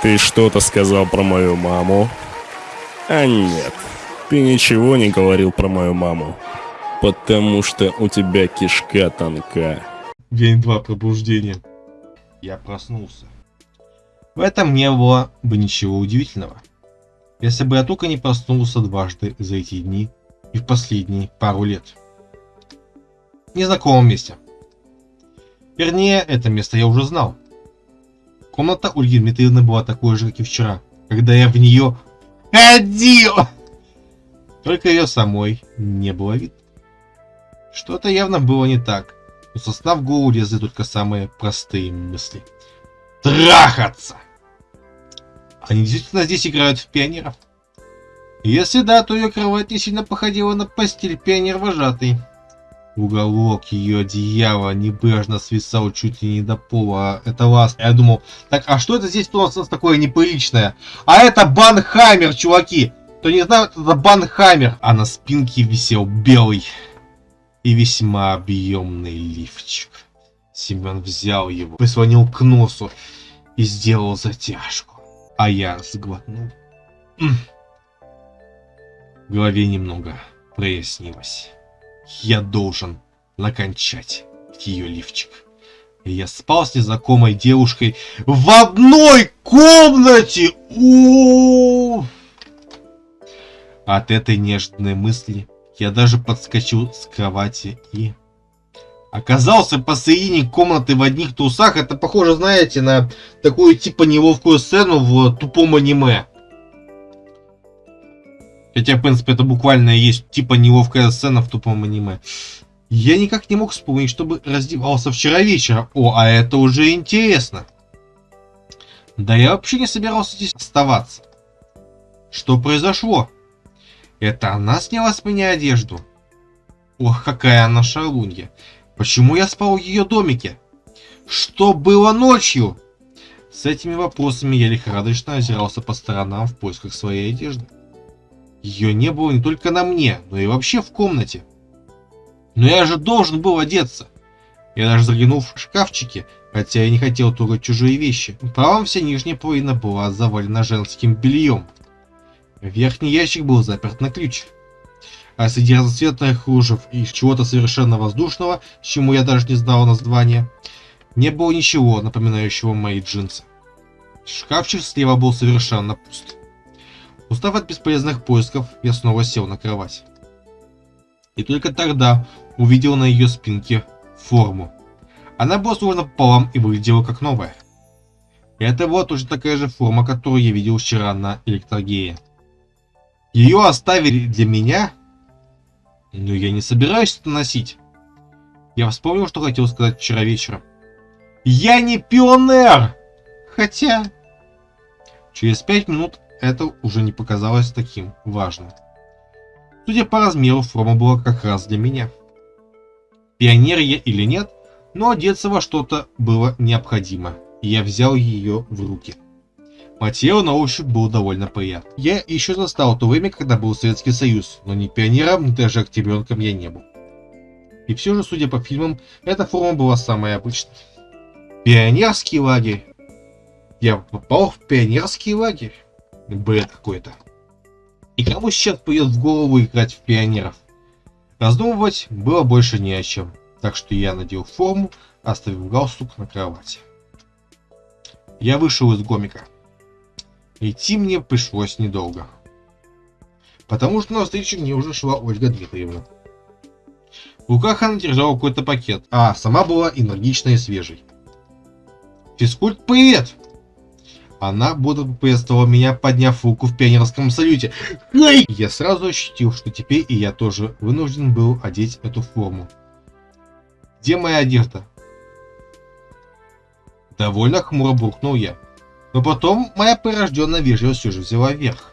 Ты что-то сказал про мою маму? А нет, ты ничего не говорил про мою маму. Потому что у тебя кишка тонка. День 2 пробуждения. Я проснулся. В этом не было бы ничего удивительного. Если бы я только не проснулся дважды за эти дни и в последние пару лет. В незнакомом месте. Вернее, это место я уже знал. Комната Ольги Дмитриевны была такой же, как и вчера, когда я в нее ходил. Только ее самой не было видно. Что-то явно было не так. Но со сна в голову лезли только самые простые мысли. Трахаться! Они действительно здесь играют в пионеров? Если да, то ее кровать не сильно походила на постель пионер-вожатый. Уголок ее одеяла небрежно свисал чуть ли не до пола. Это ласт. Я думал, так, а что это здесь у нас такое неприличное? А это Банхаммер, чуваки! Кто не знает, это Банхаммер. А на спинке висел белый и весьма объемный лифчик. Семен взял его, прислонил к носу и сделал затяжку. А я сглотнул. В голове немного прояснилось. Я должен накончать ее лифчик. И я спал с незнакомой девушкой в одной комнате. У! От этой нежной мысли я даже подскочил с кровати и оказался посередине комнаты в одних трусах. Это похоже, знаете, на такую типа неловкую сцену в тупом аниме. Хотя, в принципе, это буквально есть типа неловкая сцена в тупом аниме. Я никак не мог вспомнить, чтобы раздевался вчера вечером. О, а это уже интересно. Да я вообще не собирался здесь оставаться. Что произошло? Это она сняла с меня одежду? Ох, какая она шалунья. Почему я спал в ее домике? Что было ночью? С этими вопросами я лихорадочно озирался по сторонам в поисках своей одежды. Ее не было не только на мне, но и вообще в комнате. Но я же должен был одеться. Я даже заглянул в шкафчики, хотя я не хотел трогать чужие вещи. Правом вся нижняя половина была завалена женским бельем. Верхний ящик был заперт на ключ. А среди разноцветных кружев и чего-то совершенно воздушного, чему я даже не знал названия, не было ничего, напоминающего мои джинсы. Шкафчик слева был совершенно пуст. Устав от бесполезных поисков, я снова сел на кровать. И только тогда увидел на ее спинке форму. Она была сложена пополам и выглядела как новая. Это была точно такая же форма, которую я видел вчера на электрогее. Ее оставили для меня, но я не собираюсь это носить. Я вспомнил, что хотел сказать вчера вечером. Я не пионер! Хотя... Через пять минут это уже не показалось таким важным. Судя по размеру, форма была как раз для меня. Пионер я или нет, но одеться во что-то было необходимо, и я взял ее в руки. Материал на ощупь был довольно приятный. Я еще застал то время, когда был Советский Союз, но ни пионером, ни даже октябренком я не был. И все же, судя по фильмам, эта форма была самая обычной. Пионерский лагерь. Я попал в пионерский лагерь. Бред какой-то. И кому сейчас придет в голову играть в пионеров? Раздумывать было больше не о чем. Так что я надел форму, оставив галстук на кровати. Я вышел из гомика. Идти мне пришлось недолго. Потому что на встречу мне уже шла Ольга Дмитриевна. В руках она держала какой-то пакет, а сама была энергичной и свежей. «Физкульт, привет!» Она бодро поприветствовала меня, подняв руку в пионерском салюте. Эй! Я сразу ощутил, что теперь и я тоже вынужден был одеть эту форму. Где моя одежда? Довольно хмуро буркнул я. Но потом моя прирожденная вежливость все же взяла верх.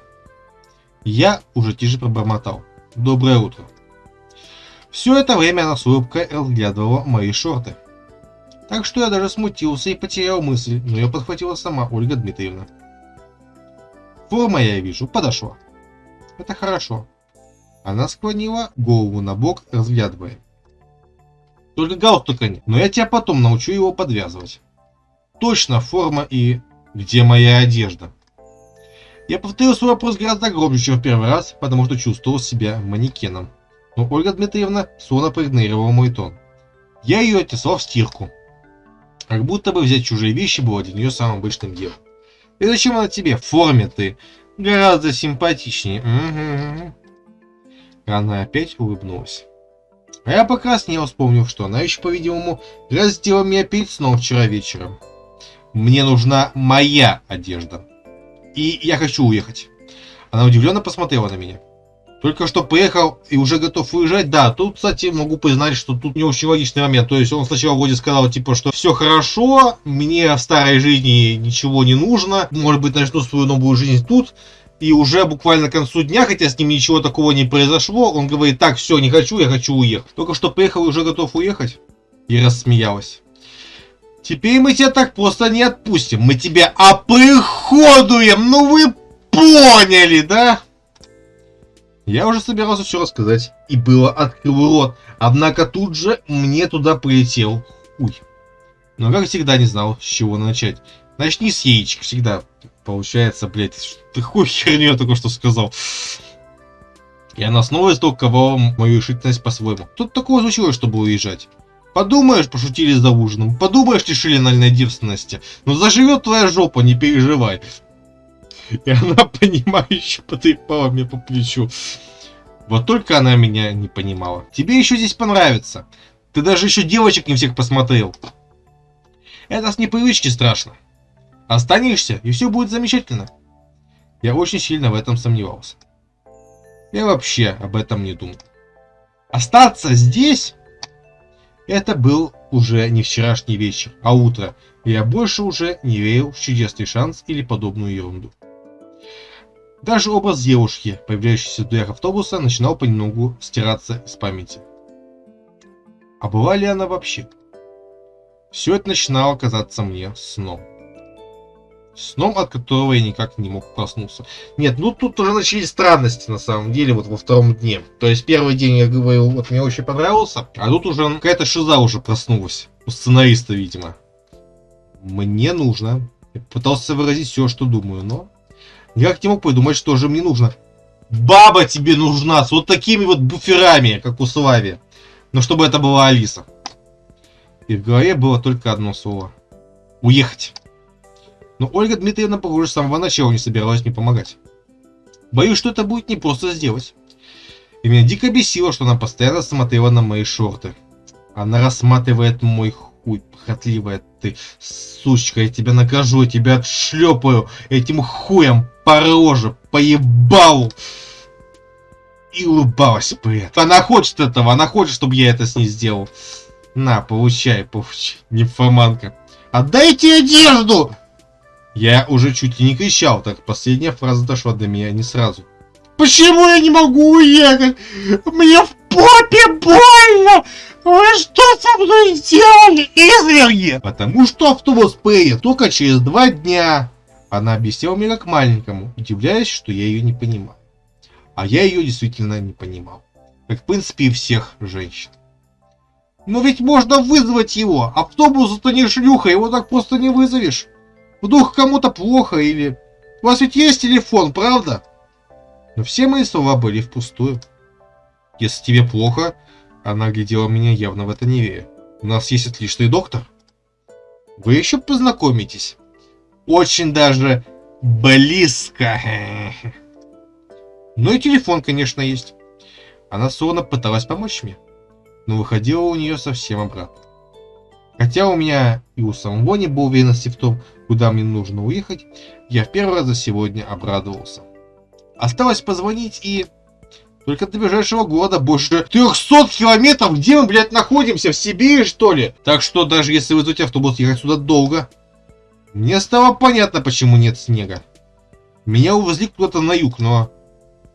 Я уже тише пробормотал. Доброе утро. Все это время она с улыбкой разглядывала мои шорты. Так что я даже смутился и потерял мысль, но ее подхватила сама Ольга Дмитриевна. Форма, я вижу, подошла. Это хорошо. Она склонила голову на бок, разглядывая. Только галстука нет, но я тебя потом научу его подвязывать. Точно, форма и Где моя одежда? Я повторил свой вопрос гораздо громче, чем в первый раз, потому что чувствовал себя манекеном. Но Ольга Дмитриевна словно проигнорировала мой тон. Я ее отнесла в стирку. Как будто бы взять чужие вещи было для нее самым обычным делом. И зачем она тебе? В форме ты. Гораздо симпатичнее. Угу. Она опять улыбнулась. А я покраснел, вспомнив, что она еще, по-видимому, раздела меня перед сном вчера вечером. Мне нужна моя одежда. И я хочу уехать. Она удивленно посмотрела на меня. Только что приехал и уже готов уезжать. Да, тут, кстати, могу признать, что тут не очень логичный момент. То есть он сначала вроде сказал, типа, что все хорошо, мне в старой жизни ничего не нужно. Может быть, начну свою новую жизнь тут. И уже буквально к концу дня, хотя с ним ничего такого не произошло, он говорит, так, все, не хочу, я хочу уехать. Только что приехал и уже готов уехать. И рассмеялась. Теперь мы тебя так просто не отпустим. Мы тебя оприходуем. Ну вы поняли, да? Я уже собирался все рассказать. И было открыл рот. Однако тут же мне туда прилетел хуй. Но как всегда не знал, с чего начать. Начни с яичек всегда. Получается, блядь, хуй херню только что сказал. И она снова истолковала мою решительность по-своему. Тут такого случилось, чтобы уезжать. Подумаешь, пошутили за ужином. Подумаешь, лишили нальной девственности. Но заживет твоя жопа, не переживай. И она, понимающе потрепала мне по плечу. Вот только она меня не понимала. Тебе еще здесь понравится. Ты даже еще девочек не всех посмотрел. Это с непривычки страшно. Останешься, и все будет замечательно. Я очень сильно в этом сомневался. Я вообще об этом не думал. Остаться здесь? Это был уже не вчерашний вечер, а утро. И я больше уже не верил в чудесный шанс или подобную ерунду. Даже образ девушки, появляющейся в дверях автобуса, начинал понемногу стираться из памяти. А была ли она вообще? Все это начинало казаться мне сном. Сном, от которого я никак не мог проснуться. Нет, ну тут уже начались странности, на самом деле, вот во втором дне. То есть первый день я говорил, вот мне очень понравился, а тут уже какая-то шиза уже проснулась. У сценариста, видимо. Мне нужно. Я пытался выразить все, что думаю, но Никак не мог придумать, что же мне нужно. Баба тебе нужна с вот такими вот буферами, как у Слави. Но чтобы это была Алиса. И в голове было только одно слово. Уехать. Но Ольга Дмитриевна, похоже, с самого начала не собиралась мне помогать. Боюсь, что это будет не просто сделать. И меня дико бесило, что она постоянно смотрела на мои шорты. Она рассматривает мой хуй, похотливая ты, сучка, я тебя накажу, я тебя отшлепаю этим хуем по роже, по ебалу. И улыбалась при этом. Она хочет этого, она хочет, чтобы я это с ней сделал. На, получай, получай, нимфоманка. Отдайте одежду! Я уже чуть ли не кричал, так последняя фраза дошла до меня не сразу. Почему я не могу уехать? Мне в попе больно! Вы что со мной сделали, изверги? Потому что автобус приедет только через два дня. Она объясняла мне как маленькому, удивляясь, что я ее не понимаю. А я ее действительно не понимал. Как в принципе и всех женщин. Но ведь можно вызвать его. Автобус это не шлюха, его так просто не вызовешь. Вдруг кому-то плохо или... У вас ведь есть телефон, правда? Но все мои слова были впустую. Если тебе плохо, она глядела меня явно в это не веря. У нас есть отличный доктор. Вы еще познакомитесь. Очень даже близко. Ну и телефон, конечно, есть. Она словно пыталась помочь мне. Но выходила у нее совсем обратно. Хотя у меня и у самого не было уверенности в том, куда мне нужно уехать, я в первый раз за сегодня обрадовался. Осталось позвонить и... Только до ближайшего года больше 300 километров, где мы, блядь, находимся? В Сибири, что ли? Так что даже если вызвать автобус, ехать сюда долго. Мне стало понятно, почему нет снега. Меня увезли куда-то на юг, но...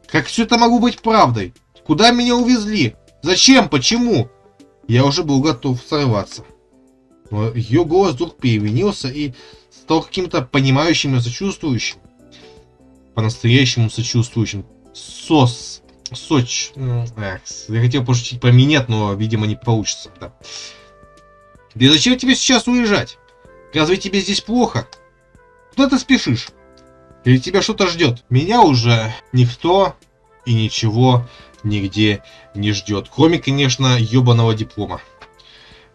Как все это могло быть правдой? Куда меня увезли? Зачем? Почему? Я уже был готов сорваться. Но ее голос вдруг переменился и стал каким-то понимающим и сочувствующим. По-настоящему сочувствующим. Сос. Соч. Эх, я хотел пошутить про минет, но, видимо, не получится. Да. да зачем тебе сейчас уезжать? Разве тебе здесь плохо? Куда ты спешишь? Или тебя что-то ждет? Меня уже никто и ничего нигде не ждет. Кроме, конечно, ебаного диплома.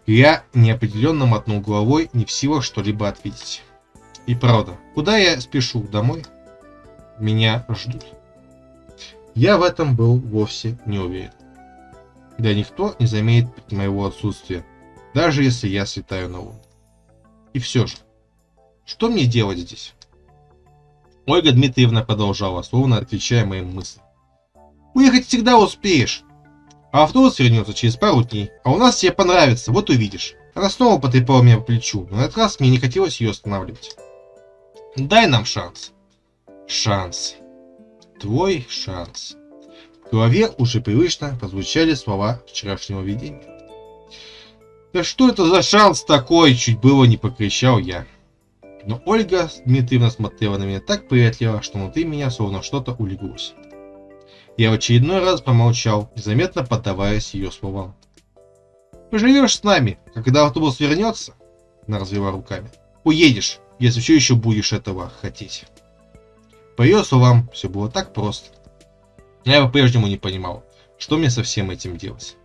Я неопределенно мотнул головой, не в силах что-либо ответить. И правда, куда я спешу? Домой? Меня ждут. Я в этом был вовсе не уверен. Да никто не заметит моего отсутствия, даже если я слетаю на луну. И все же, что мне делать здесь? Ольга Дмитриевна продолжала, словно отвечая моим мыслям. Уехать всегда успеешь. А автобус вернется через пару дней. А у нас тебе понравится, вот увидишь. Она снова потрепала меня по плечу, но на этот раз мне не хотелось ее останавливать. Дай нам шанс. Шанс. Твой шанс. В голове уже привычно прозвучали слова вчерашнего видения. Да что это за шанс такой, чуть было не покричал я. Но Ольга Дмитриевна смотрела на меня так приветливо, что внутри меня словно что-то улеглось. Я в очередной раз помолчал, незаметно поддаваясь ее словам. «Поживешь с нами, когда автобус вернется?» Она развела руками. «Уедешь, если все еще будешь этого хотеть». По ее словам, все было так просто. Я по-прежнему не понимал, что мне со всем этим делать.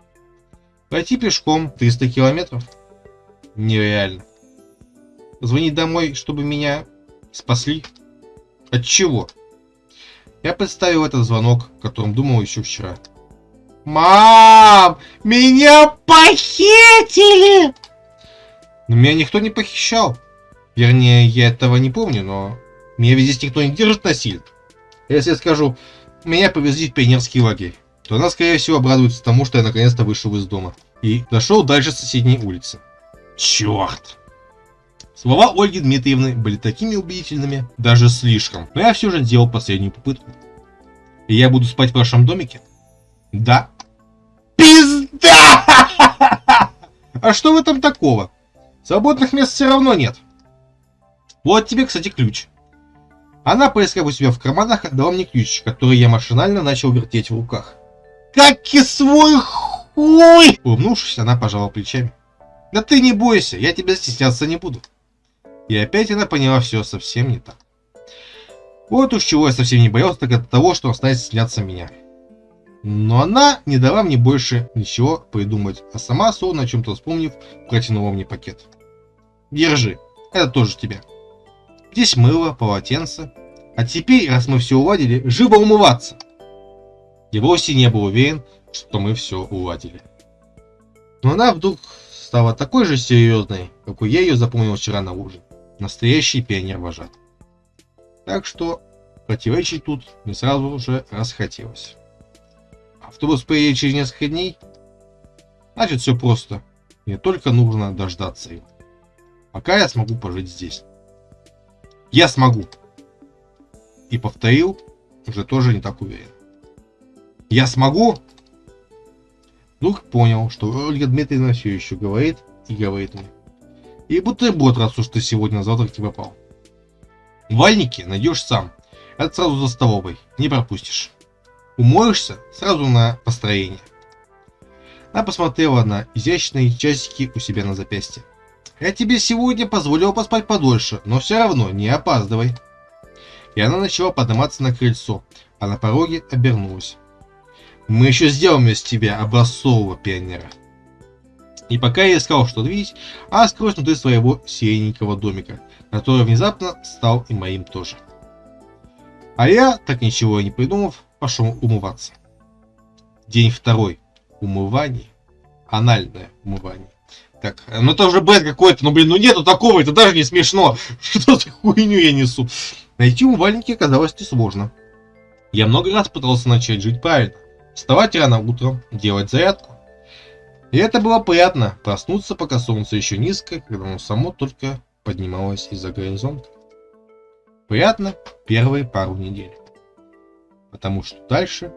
Пойти пешком 300 километров? Нереально. Звонить домой, чтобы меня спасли? От чего? Я представил этот звонок, о котором думал еще вчера. Мам! Меня похитили! Но меня никто не похищал. Вернее, я этого не помню, но меня ведь здесь никто не держит насильно. Если я скажу, меня повезли в пионерский лагерь, то она, скорее всего, обрадуется тому, что я наконец-то вышел из дома. И дошел дальше соседней улицы. Черт! Слова Ольги Дмитриевны были такими убедительными, даже слишком, но я все же сделал последнюю попытку. И я буду спать в вашем домике? Да. Пизда! А что в этом такого? Свободных мест все равно нет. Вот тебе, кстати, ключ. Она, поискав у себя в карманах, отдала мне ключ, который я машинально начал вертеть в руках. Как и свой хуй! Улыбнувшись, она пожала плечами. Да ты не бойся, я тебя стесняться не буду. И опять она поняла все совсем не так. Вот уж чего я совсем не боялся, так это того, что он станет сняться меня. Но она не дала мне больше ничего придумать, а сама, словно о чем-то вспомнив, протянула мне пакет. Держи, это тоже тебе. Здесь мыло, полотенце. А теперь, раз мы все уладили, живо умываться. Вовсе не был уверен, что мы все уладили. Но она вдруг стала такой же серьезной, какой я ее запомнил вчера на ужин. Настоящий пионер-вожат. Так что противоречить тут не сразу же расхотелось. Автобус поедет через несколько дней? Значит, все просто. Мне только нужно дождаться его. Пока я смогу пожить здесь. Я смогу. И повторил, уже тоже не так уверен. Я смогу? Вдруг понял, что Ольга Дмитриевна все еще говорит и говорит мне. И бутерброд, раз уж ты сегодня на завтрак не попал. Вальники найдешь сам. Это сразу за столовой, не пропустишь. Умоешься сразу на построение. Она посмотрела на изящные часики у себя на запястье. Я тебе сегодня позволил поспать подольше, но все равно не опаздывай. И она начала подниматься на крыльцо, а на пороге обернулась. Мы еще сделаем из тебя образцового пионера. И пока я искал что-то видеть, а скрылась внутри своего сирененького домика, который внезапно стал и моим тоже. А я, так ничего и не придумав, пошел умываться. День второй. Умывание. Анальное умывание. Так, ну это уже бред какой-то, ну блин, ну нету такого, это даже не смешно. Что за хуйню я несу? Найти умывальники оказалось несложно. Я много раз пытался начать жить правильно. Вставать рано утром, делать зарядку, и это было приятно, проснуться, пока солнце еще низко, когда оно само только поднималось из-за горизонта. Приятно первые пару недель. Потому что дальше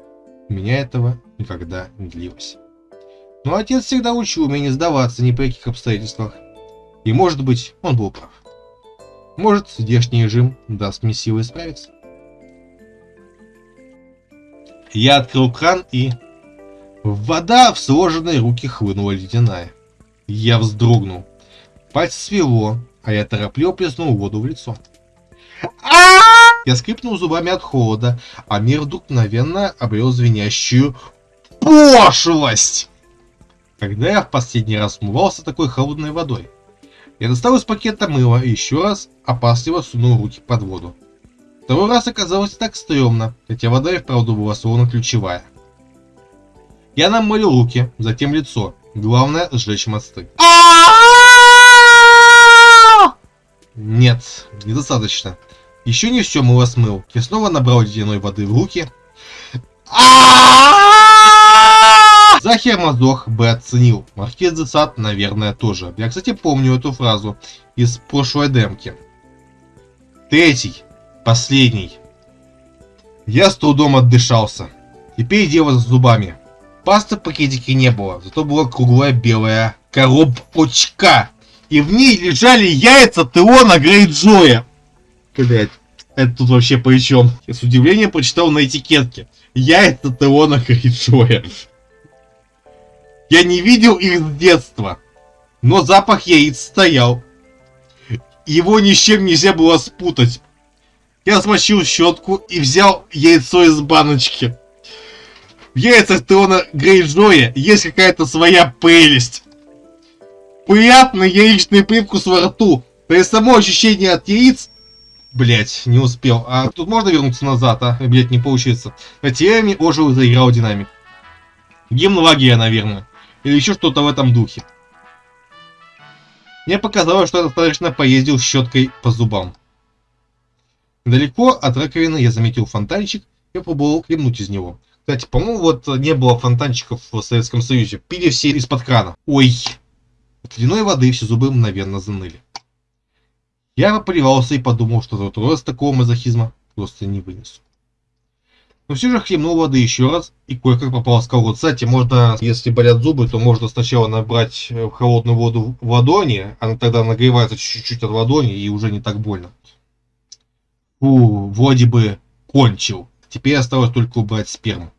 у меня этого никогда не длилось. Но отец всегда учил меня не сдаваться ни при каких обстоятельствах. И может быть, он был прав. Может, здешний режим даст мне силы справиться. Я открыл кран и Вода в сложенные руки хлынула ледяная. Я вздрогнул. Пальцы свело, а я торопливо плеснул воду в лицо. Я скрипнул зубами от холода, а мир вдруг мгновенно обрел звенящую пошлость. Когда я в последний раз умывался такой холодной водой? Я достал из пакета мыло и еще раз опасливо сунул руки под воду. Второй раз оказалось так стрёмно, хотя вода и вправду была словно ключевая. Я намылил руки, затем лицо. Главное сжечь мосты. Нет, недостаточно. Еще не все мыло смыл. Я снова набрал ледяной воды в руки. Захер Мазох бы оценил. Маркиз де Сад, наверное, тоже. Я, кстати, помню эту фразу из прошлой демки. Третий. Последний. Я с трудом отдышался. Теперь дело с зубами. Пасты в пакетике не было, зато была круглая белая коробочка. И в ней лежали яйца Теона Грейджоя. Блять, это тут вообще при чем? Я с удивлением прочитал на этикетке. Яйца Теона Грейджоя. Я не видел их с детства. Но запах яиц стоял. Его ни с чем нельзя было спутать. Я смочил щетку и взял яйцо из баночки. В яйцах Теона Грейджоя есть какая-то своя прелесть. Приятный яичный привкус во рту. То есть само ощущение от яиц... Блять, не успел. А тут можно вернуться назад, а? Блять, не получится. На теме ожил и заиграл динамик. Гимн лагеря, наверное. Или еще что-то в этом духе. Мне показалось, что я достаточно поездил щеткой по зубам. Далеко от раковины я заметил фонтанчик и попробовал хлебнуть из него. Кстати, по-моему, вот не было фонтанчиков в Советском Союзе. Пили все из-под крана. Ой! От ледяной воды все зубы мгновенно заныли. Я поплевался и подумал, что за раз такого мазохизма просто не вынесу. Но все же хлебнул воды еще раз и кое-как попал в скалу. Кстати, можно, если болят зубы, то можно сначала набрать э, холодную воду в ладони, она тогда нагревается чуть-чуть от ладони и уже не так больно. Фу, вроде бы кончил. Теперь осталось только убрать сперму.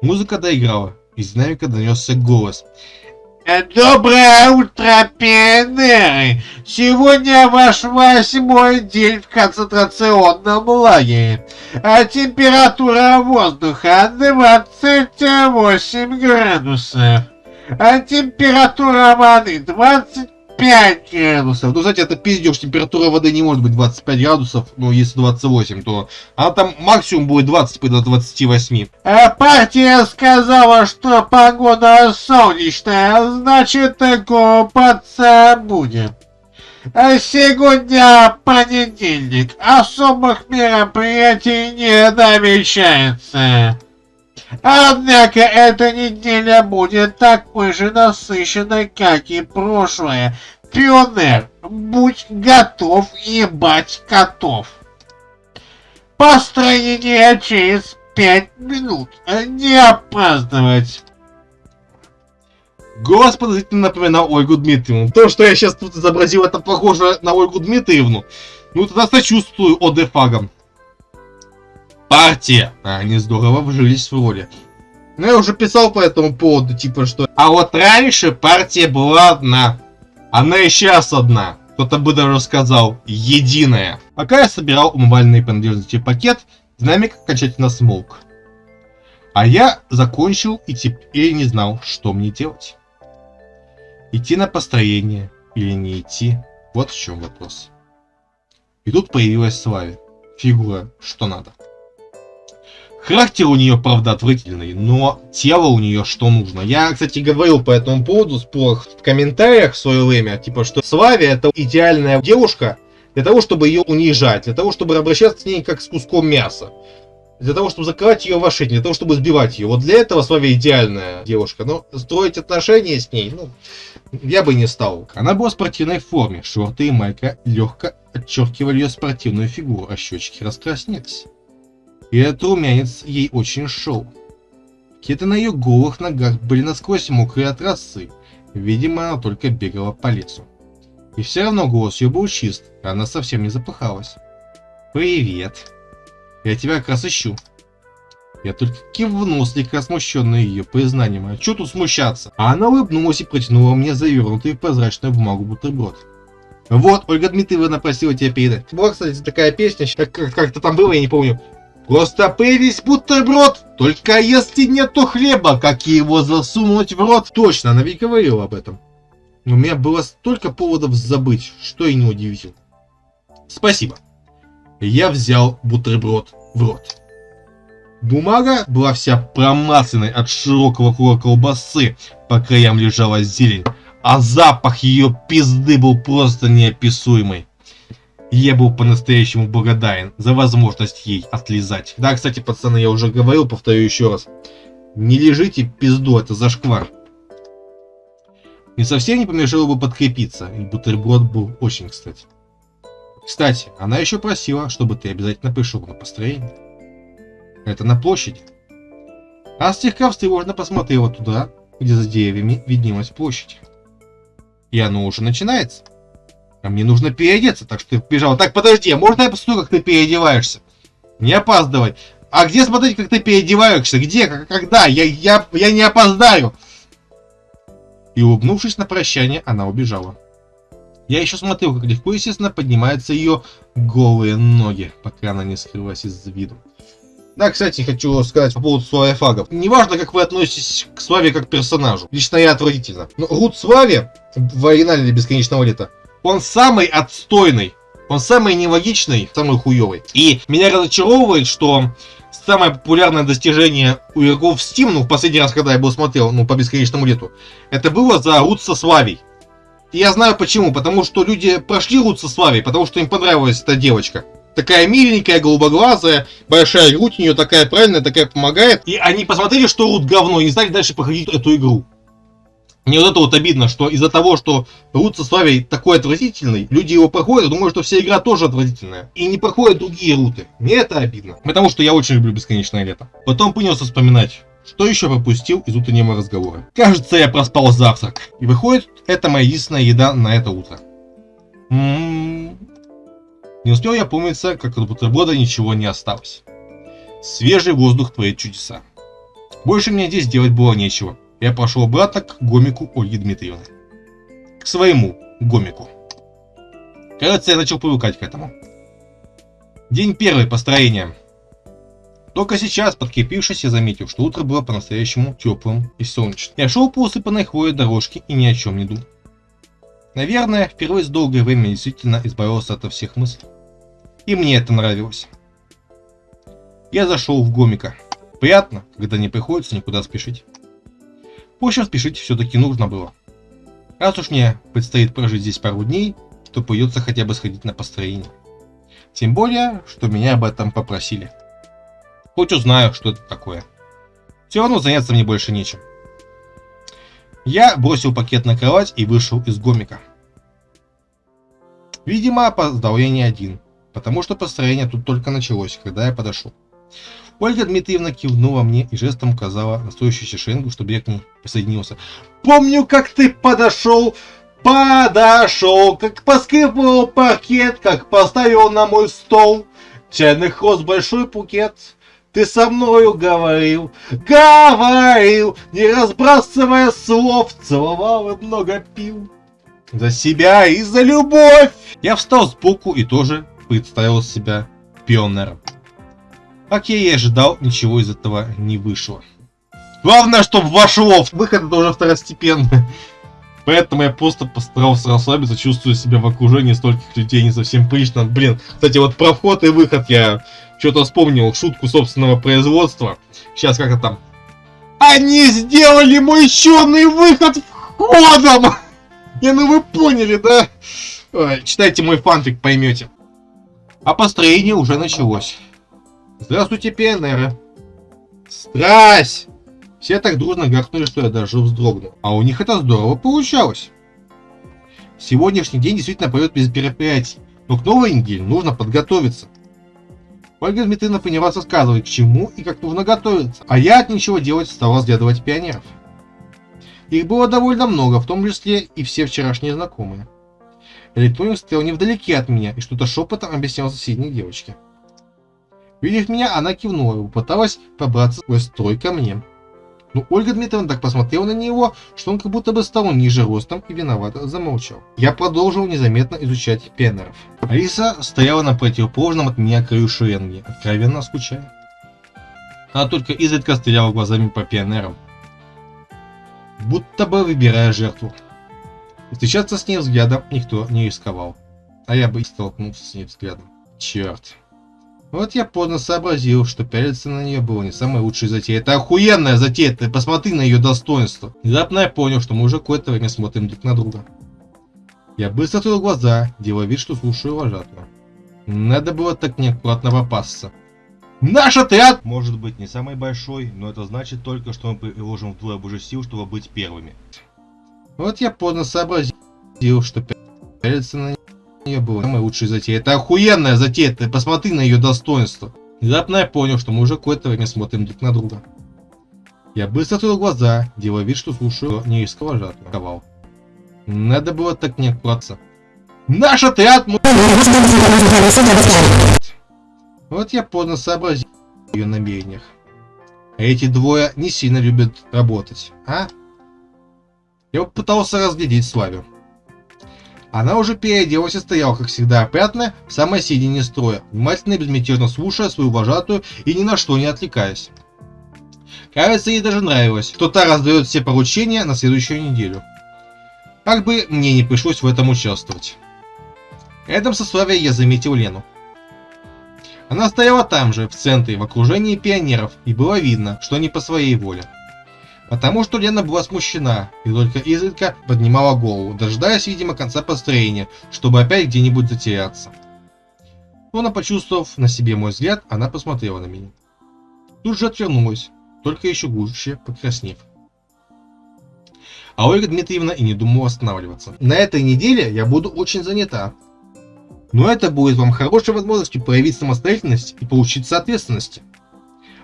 Музыка доиграла, из динамика донесся голос. Доброе утро, пионеры! Сегодня ваш восьмой день в концентрационном лагере, а температура воздуха 28 градусов, а температура воды 20 5 градусов. Ну, кстати, это пиздеж, температура воды не может быть 25 градусов, ну, если 28, то она там максимум будет 20 до 28. А партия сказала, что погода солнечная, значит, купаться будем. А сегодня понедельник, особых мероприятий не намечается. Однако эта неделя будет такой же насыщенной, как и прошлое. Пионер, будь готов ебать котов. Построение через пять минут. Не опаздывать. Голос подозрительно напоминал Ольгу Дмитриевну. То, что я сейчас тут изобразил, это похоже на Ольгу Дмитриевну. Ну, тогда сочувствую ОДФагам партия. Они здорово вжились в роли. Ну, я уже писал по этому поводу, типа, что... А вот раньше партия была одна. Она и сейчас одна. Кто-то бы даже сказал, единая. Пока я собирал умывальные принадлежности пакет, динамик окончательно смолк. А я закончил и теперь не знал, что мне делать. Идти на построение или не идти, вот в чем вопрос. И тут появилась Славе. Фигура, что надо. Характер у нее, правда, отвратительный, но тело у нее что нужно. Я, кстати, говорил по этому поводу спорах в комментариях в свое время, типа, что Славия это идеальная девушка для того, чтобы ее унижать, для того, чтобы обращаться с ней как с куском мяса. Для того, чтобы закрывать ее в ошейник, для того, чтобы сбивать ее. Вот для этого Славия идеальная девушка. Но строить отношения с ней, ну, я бы не стал. Она была в спортивной форме. Шорты и майка легко отчеркивали ее спортивную фигуру, а щечки раскраснелись. И этот румянец ей очень шел. Кеты на ее голых ногах были насквозь мокрые от росы. Видимо, она только бегала по лесу. И все равно голос ее был чист, и она совсем не запыхалась. «Привет. Я тебя как раз ищу». Я только кивнул, слегка смущенный ее признанием. А что тут смущаться? А она улыбнулась и протянула мне завернутый в прозрачную бумагу бутерброд. Вот, Ольга Дмитриевна просила тебя передать. Была, кстати, такая песня, как- как- как-то там было, я не помню. Просто появись бутерброд, только если нету хлеба, как его засунуть в рот. Точно, она ведь говорила об этом. Но у меня было столько поводов забыть, что и не удивительно. Спасибо. Я взял бутерброд в рот. Бумага была вся промасленной от широкого круга колбасы, по краям лежала зелень, а запах ее пизды был просто неописуемый. Я был по-настоящему благодарен за возможность ей отлизать. Да, кстати, пацаны, я уже говорил, повторю еще раз. Не лежите пизду, это зашквар. И совсем не помешало бы подкрепиться, и бутерброд был очень кстати. Кстати, она еще просила, чтобы ты обязательно пришел на построение. Это на площади. А слегка встревоженно посмотрела туда, где за деревьями виднелась площадь. И оно уже начинается. А мне нужно переодеться, так что ты побежал. Так, подожди, а можно я посмотрю, как ты переодеваешься? Не опаздывай. А где смотреть, как ты переодеваешься? Где? Когда? Я, я, я не опоздаю. И улыбнувшись на прощание, она убежала. Я еще смотрел, как легко, естественно, поднимаются ее голые ноги, пока она не скрылась из виду. Да, кстати, хочу сказать по поводу славяфагов. Неважно, как вы относитесь к Славе как персонажу. Лично я отвратительно. Но Рут Славе в оригинале Бесконечного лета, он самый отстойный. Он самый нелогичный, самый хуёвый. И меня разочаровывает, что самое популярное достижение у игроков в Steam, ну, в последний раз, когда я был смотрел, ну, по Бесконечному лету, это было за Рут со Славей. И я знаю почему. Потому что люди прошли Рут со Славей, потому что им понравилась эта девочка. Такая миленькая, голубоглазая, большая грудь у нее такая правильная, такая помогает. И они посмотрели, что Рут говно, и не стали дальше проходить эту игру. Мне вот это вот обидно, что из-за того, что Рут со Славей такой отвратительный, люди его проходят, думают, что вся игра тоже отвратительная. И не проходят другие руты. Мне это обидно. Потому что я очень люблю Бесконечное лето. Потом принялся вспоминать, что еще пропустил из утреннего разговора. Кажется, я проспал завтрак. И выходит, это моя единственная еда на это утро. М-м-м. Не успел я помниться, как от бутерброда ничего не осталось. Свежий воздух творит чудеса. Больше мне здесь делать было нечего. Я пошел обратно к гомику Ольги Дмитриевны. К своему гомику. Кажется, я начал привыкать к этому. День первый построения. Только сейчас, подкрепившись, я заметил, что утро было по-настоящему теплым и солнечным. Я шел по усыпанной хвоей дорожке и ни о чем не думал. Наверное, впервые за долгое время действительно избавился от всех мыслей. И мне это нравилось. Я зашел в гомика. Приятно, когда не приходится никуда спешить. В общем, спешить все-таки нужно было. Раз уж мне предстоит прожить здесь пару дней, то придется хотя бы сходить на построение. Тем более, что меня об этом попросили. Хоть узнаю, что это такое. Все равно заняться мне больше нечем. Я бросил пакет на кровать и вышел из гомика. Видимо, опоздал я не один, потому что построение тут только началось, когда я подошел. Ольга Дмитриевна кивнула мне и жестом указала на стоящую шенгу, чтобы я к ней присоединился. Помню, как ты подошел, подошел, как поскрипывал паркет, как поставил на мой стол чайных роз большой букет. Ты со мною говорил, говорил, не разбрасывая слов, целовал и много пил. За себя и за любовь. Я встал сбоку и тоже представил себя пионером. Как я и ожидал, ничего из этого не вышло. Главное, чтобы вошло. Выход это уже второстепенный. Поэтому я просто постарался расслабиться, чувствую себя в окружении стольких людей не совсем прилично. Блин, кстати, вот про вход и выход я что-то вспомнил, шутку собственного производства. Сейчас как это там. Они сделали мой черный выход входом! Не, ну вы поняли, да? Ой, читайте мой фанфик, поймете. А построение уже началось. Здравствуйте, пионеры. Страсть! Все так дружно гаркнули, что я даже вздрогнул. А у них это здорово получалось. Сегодняшний день действительно пройдет без мероприятий, но к новой неделе нужно подготовиться. Ольга Дмитриевна поняла рассказывать, к чему и как нужно готовиться, а я от ничего делать стал разглядывать пионеров. Их было довольно много, в том числе и все вчерашние знакомые. Электроник стоял невдалеке от меня и что-то шепотом объяснял соседней девочке. Видев меня, она кивнула и попыталась пробраться сквозь строй ко мне. Но Ольга Дмитриевна так посмотрела на него, что он как будто бы стал ниже ростом и виновато замолчал. Я продолжил незаметно изучать пионеров. Алиса стояла на противоположном от меня краю шеренги, откровенно скучая. Она только изредка стреляла глазами по пионерам, будто бы выбирая жертву. Встречаться с ней взглядом никто не рисковал. А я бы и столкнулся с ней взглядом. Черт. Вот я поздно сообразил, что пялиться на нее было не самой лучшей затеей. Это охуенная затея, ты посмотри на ее достоинство. Внезапно я понял, что мы уже какое-то время смотрим друг на друга. Я быстро открыл глаза, делая вид, что слушаю вожатую. Надо было так неаккуратно попасться. Наш отряд! Может быть не самый большой, но это значит только, что мы приложим вдвое больше сил, чтобы быть первыми. Вот я поздно сообразил, что пялиться на нее было самой лучшей затеей. Это охуенная затея, ты посмотри на ее достоинство. Внезапно я понял, что мы уже какое-то время смотрим друг на друга. Я быстро открыл глаза, делая вид, что слушаю неиского жатву. Надо было так не аккуратно. Наш отряд! Вот я поздно сообразил ее намерениях. Эти двое не сильно любят работать, а? Я попытался разглядеть Славю. Она уже переоделась и стояла, как всегда, опрятная, в самой середине строя, внимательно и безмятежно слушая свою вожатую и ни на что не отвлекаясь. Кажется, ей даже нравилось, что та раздает все поручения на следующую неделю. Как бы мне не пришлось в этом участвовать. Рядом со Славей я заметил Лену. Она стояла там же, в центре, в окружении пионеров, и было видно, что не по своей воле потому что Лена была смущена и только изредка поднимала голову, дожидаясь, видимо, конца построения, чтобы опять где-нибудь затеряться. Словно почувствовав на себе мой взгляд, она посмотрела на меня. Тут же отвернулась, только еще гуще покраснев. А Ольга Дмитриевна и не думала останавливаться. На этой неделе я буду очень занята. Но это будет вам хорошей возможностью проявить самостоятельность и поучиться ответственности.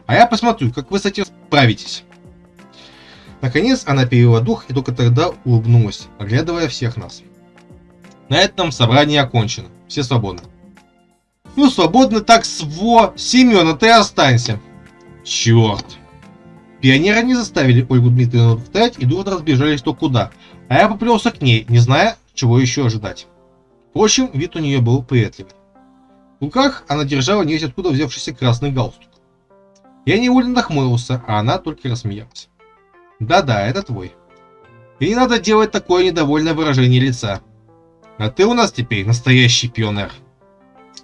А я посмотрю, как вы с этим справитесь. Наконец она перевела дух и только тогда улыбнулась, оглядывая всех нас. На этом собрание окончено. Все свободны. Ну, свободны так сво... Семена, ты останься. Черт. Пионеры не заставили Ольгу Дмитриевну встать и дружно разбежались то куда, а я поплелся к ней, не зная, чего еще ожидать. Впрочем, вид у нее был приветливый. В руках она держала невесть откуда взявшийся красный галстук. Я невольно нахмурился, а она только рассмеялась. Да-да, это твой. И не надо делать такое недовольное выражение лица. А ты у нас теперь настоящий пионер.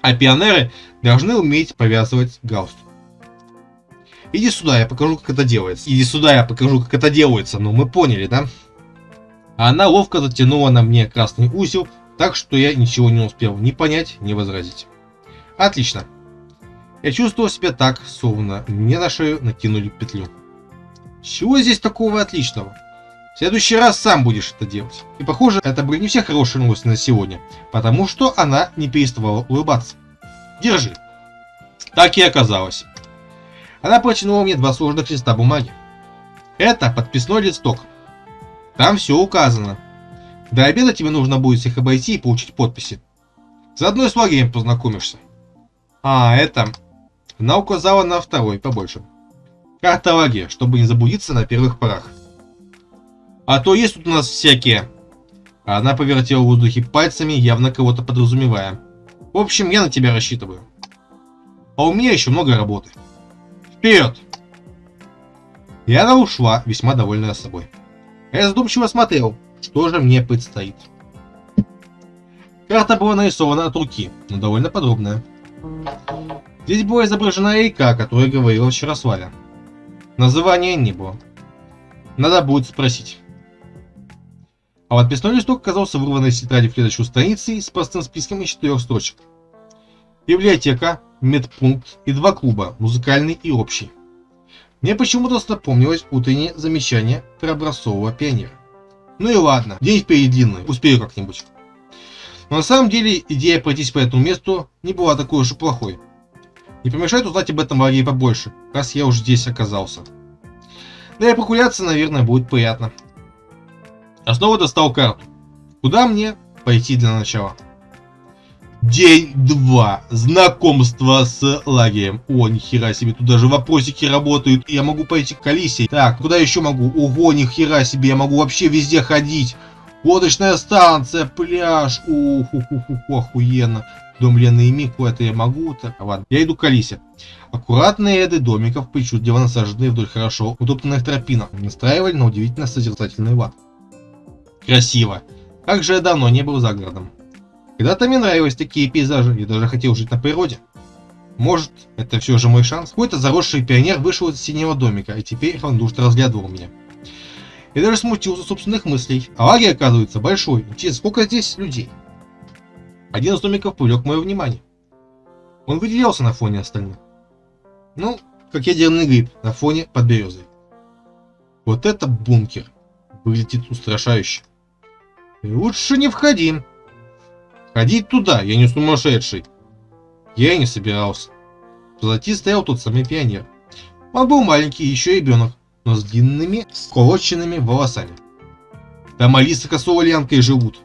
А пионеры должны уметь повязывать галстук. Иди сюда, я покажу, как это делается. Иди сюда, я покажу, как это делается. Ну, мы поняли, да? А она ловко затянула на мне красный узел, так что я ничего не успел ни понять, ни возразить. Отлично. Я чувствовал себя так, словно мне на шею накинули петлю. Чего здесь такого отличного? В следующий раз сам будешь это делать. И похоже, это были не все хорошие новости на сегодня, потому что она не переставала улыбаться. Держи. Так и оказалось. Она протянула мне два сложных листа бумаги. Это подписной листок. Там все указано. До обеда тебе нужно будет всех обойти и получить подписи. Заодно и с лагерем познакомишься. А, это... Она указала на второй, побольше. Карта лагеря, чтобы не заблудиться на первых порах. А то есть тут у нас всякие. Она повертела в воздухе пальцами, явно кого-то подразумевая. В общем, я на тебя рассчитываю. А у меня еще много работы. Вперед! И она ушла, весьма довольная собой. Я задумчиво смотрел, что же мне предстоит. Карта была нарисована от руки, но довольно подробная. Здесь была изображена река, о которой говорила вчера Славя. Названия не было. Надо будет спросить. А подписной листок оказался вырванной из тетради в следующую страницей с простым списком из четырех строчек. Библиотека, медпункт и два клуба, музыкальный и общий. Мне почему-то напомнилось утреннее замечание про образцового пионера. Ну и ладно, день впереди длинный, успею как-нибудь. Но на самом деле идея пройтись по этому месту не была такой уж и плохой. Не помешает узнать об этом Марии побольше, раз я уж здесь оказался. Да и прогуляться, наверное, будет приятно. Я снова достал карту. Куда мне пойти для начала? День 2. Знакомство с лагерем. О, нихера себе, тут даже вопросики работают. Я могу пойти к Алисе. Так, куда еще могу? Ого, нихера себе, я могу вообще везде ходить. Лодочная станция, пляж. Ух, ух, ух, ух, охуенно. Дом Лены и Мику, это я могу. Так, ладно. Я иду к Алисе. Аккуратные ряды домиков, причудливо насаженные вдоль хорошо утоптанных тропинок, настраивали на удивительно созерцательный лад. Красиво. Как же я давно не был за городом. Когда-то мне нравились такие пейзажи, я даже хотел жить на природе. Может, это все же мой шанс? Какой-то заросший пионер вышел из синего домика, и теперь равнодушно разглядывал меня. Я даже смутился собственных мыслей. А лагерь, оказывается, большой. Интересно, сколько здесь людей? Один из домиков привлек мое внимание. Он выделялся на фоне остальных. Ну, как ядерный гриб на фоне под березой. Вот это бункер. Выглядит устрашающе. Лучше не входи. Ходить туда, я не сумасшедший. Я и не собирался. Позади стоял тот самый пионер. Он был маленький, еще ребенок, но с длинными, сколоченными волосами. Там Алиса Косова Лянкой живут.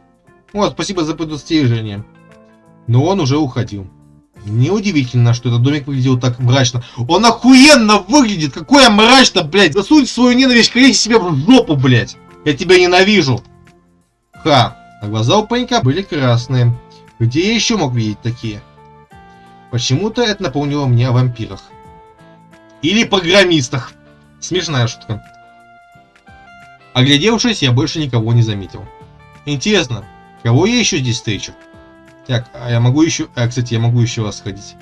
Вот, спасибо за предостережение. Но он уже уходил. Неудивительно, что этот домик выглядел так мрачно. Он охуенно выглядит! Какое мрачно, блядь! Засунь свою ненависть к себе в жопу, блядь! Я тебя ненавижу! Ха! А глаза у паренька были красные. Где я еще мог видеть такие? Почему-то это напомнило мне о вампирах. Или программистах. Смешная шутка. Оглядевшись, я больше никого не заметил. Интересно, кого я еще здесь встречу? Так, а я могу еще... А, кстати, я могу еще раз сходить.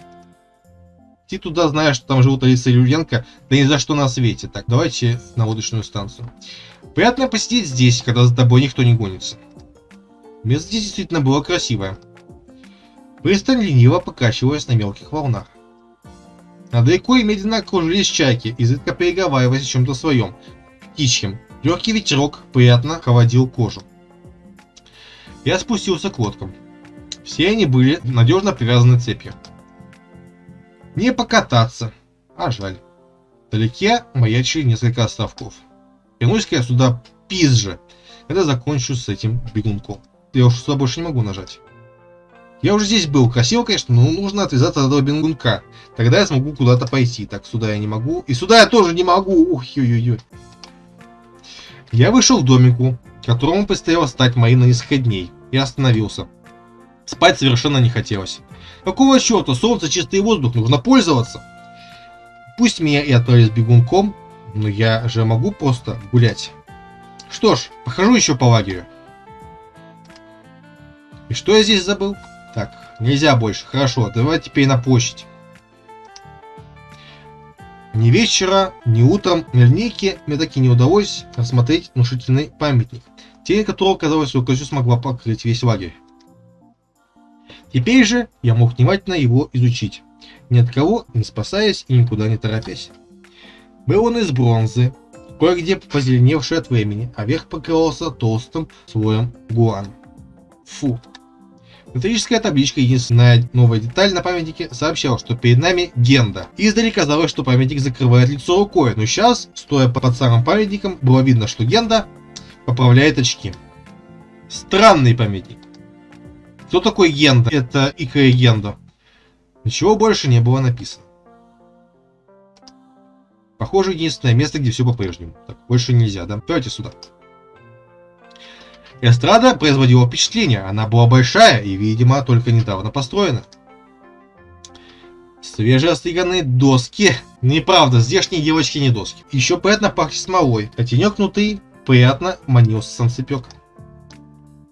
Идти туда, зная, что там живут Алиса Юрьенко, да ни за что на свете. Так, давайте на водочную станцию. Приятно посидеть здесь, когда за тобой никто не гонится. Место здесь действительно было красивое. Пристань лениво покачиваясь на мелких волнах. Над рекой медленно кружились чайки, изредка переговариваясь о чем-то своем, птичьем. Легкий ветерок приятно холодил кожу. Я спустился к лодкам. Все они были надежно привязаны цепью. Не покататься, а жаль. Вдалеке маячили несколько островков. Вернусь-ка я сюда пизже, когда закончу с этим бегунком. Я уж сюда больше не могу нажать. Я уже здесь был. Красиво, конечно, но нужно отвязаться от этого бегунка. Тогда я смогу куда-то пойти. Так, сюда я не могу. И сюда я тоже не могу. Ух, ой-ой-ой. Я вышел к домику, которому предстояло стать моим на несколько дней, и остановился. Спать совершенно не хотелось. Какого черта, солнце, чистый воздух, нужно пользоваться. Пусть меня и отправили бегунком, но я же могу просто гулять. Что ж, похожу еще по лагерю. И что я здесь забыл? Так, нельзя больше. Хорошо, давай теперь на площадь. Ни вечера, ни утром линейке мне таки не удалось рассмотреть внушительный памятник, тень которого, казалось, рукой смогла покрыть весь лагерь. Теперь же я мог внимательно его изучить, ни от кого не спасаясь и никуда не торопясь. Был он из бронзы, кое-где позеленевший от времени, а верх покрывался толстым слоем гуана. Фу. Металлическая табличка, единственная новая деталь на памятнике, сообщала, что перед нами Генда. Издали казалось, что памятник закрывает лицо рукой, но сейчас, стоя под самым памятником, было видно, что Генда поправляет очки. Странный памятник. Кто такой Генда? Это Икра Генда. Ничего больше не было написано. Похоже, единственное место, где все по-прежнему. Так, больше нельзя, да? Давайте сюда. Эстрада производила впечатление. Она была большая и, видимо, только недавно построена. Свежеостриганные доски. Неправда, здешние девочки не доски. Еще приятно пахнет смолой, а тенек внутри приятно манил санцепеком.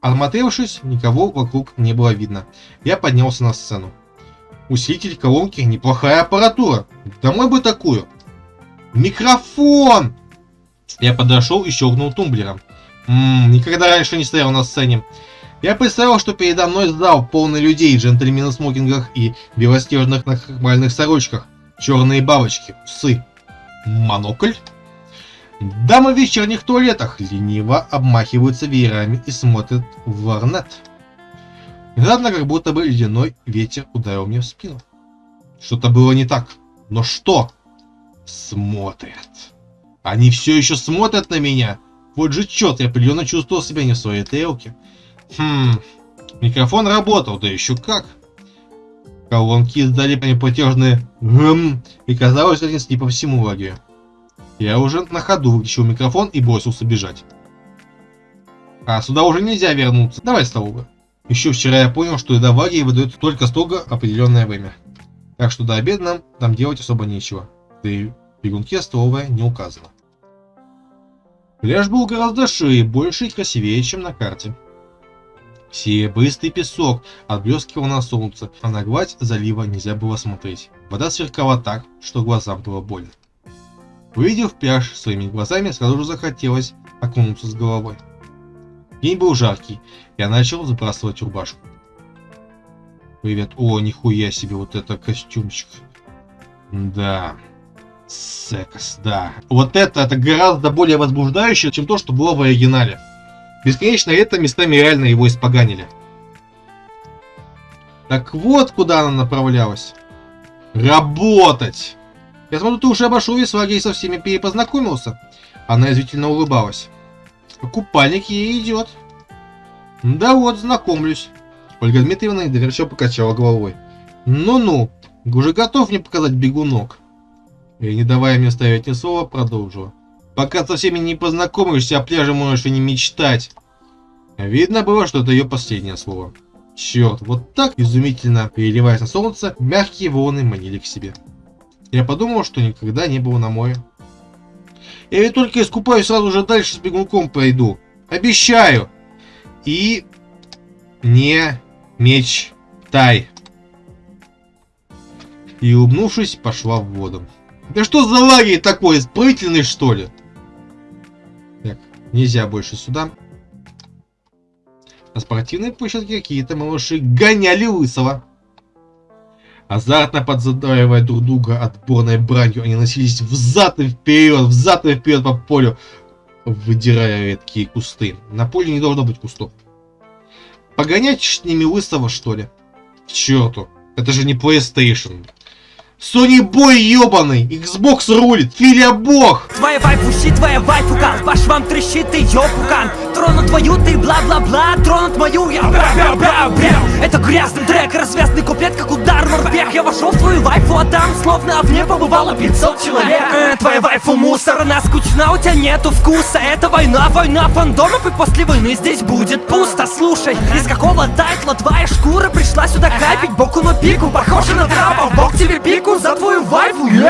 Осмотревшись, никого вокруг не было видно. Я поднялся на сцену. Усилитель колонки, неплохая аппаратура. Домой бы такую. Микрофон! Я подошел и щелкнул тумблером. Ммм, никогда раньше не стоял на сцене. Я представил, что передо мной зал полный людей, джентльмены в смокингах и белоснежных нахмальных сорочках, черные бабочки, усы. Монокль? Дамы в вечерних туалетах лениво обмахиваются веерами и смотрят в варнет. Внезапно, как будто бы ледяной ветер ударил мне в спину. Что-то было не так. Но что? Смотрят. Они все еще смотрят на меня. Вот же черт, я определенно чувствовал себя не в своей тарелке. Хм, микрофон работал, да еще как. Колонки издали неплатежные «гм», и казалось, разнесли по всему лагерю. Я уже на ходу выключил микрофон и бросился бежать. А сюда уже нельзя вернуться. Давай, столовую. Еще вчера я понял, что еда в лагере выдается только строго определенное время. Так что до обеда нам там делать особо нечего. Да и бегунке столовая не указана. Пляж был гораздо шире, больше и красивее, чем на карте. Серебристый песок отблескивал на солнце, а на гладь залива нельзя было смотреть. Вода сверкала так, что глазам было больно. Увидев пляж своими глазами, сразу же захотелось окунуться с головой. День был жаркий, я начал забрасывать рубашку. Привет. О, нихуя себе, вот это костюмчик. Да. Секс, да. Вот это, это гораздо более возбуждающее, чем то, что было в оригинале. Бесконечно это местами реально его испоганили. Так вот, куда она направлялась. Работать! Я смотрю, ты уже обошел весь лагерь и со всеми перепознакомился. Она извительно улыбалась. Купальник ей идет. Да вот, знакомлюсь. Ольга Дмитриевна недоверчиво покачала головой. Ну-ну, уже готов мне показать бегунок. И не давая мне ставить ни слова, продолжила. Пока со всеми не познакомишься, о пляже можешь и не мечтать. Видно было, что это ее последнее слово. Черт, вот так изумительно переливаясь на солнце, мягкие волны манили к себе. Я подумал, что никогда не был на море. Я ведь только искупаюсь, сразу же дальше с бегунком пойду. Обещаю. И не мечтай. И улыбнувшись, пошла в воду. Да что за лагерь такой, исправительный что ли? Так, нельзя больше сюда. На спортивной площадке какие-то малыши гоняли лысого. Азартно подзадаивая друг друга отборной бранью, они носились взад и вперед, взад и вперед по полю, выдирая редкие кусты. На поле не должно быть кустов. Погонять с ними лысого, что ли? К черту, это же не PlayStation. Sony Boy ебаный, Xbox рулит, Филя бог! Твоя вайфу щит, твоя вайфу кан Ваш вам трещит, ты ёпукан Тронут твою, ты бла-бла-бла. Тронут мою, я. Бра-бра-бра-бра. Это грязный трек, развязный куплет, как удар морпех. Я вошел в твою вайфу, а там словно в ней побывало 500 человек. Э, Твоя вайфу мусор, она скучна, у тебя нету вкуса. Это война, война фандомов И после войны здесь будет пусто. Слушай, из какого тайтла твоя шкура Пришла сюда капить? Боку на пику Похоже на трапа, бог тебе пику за твою вайфу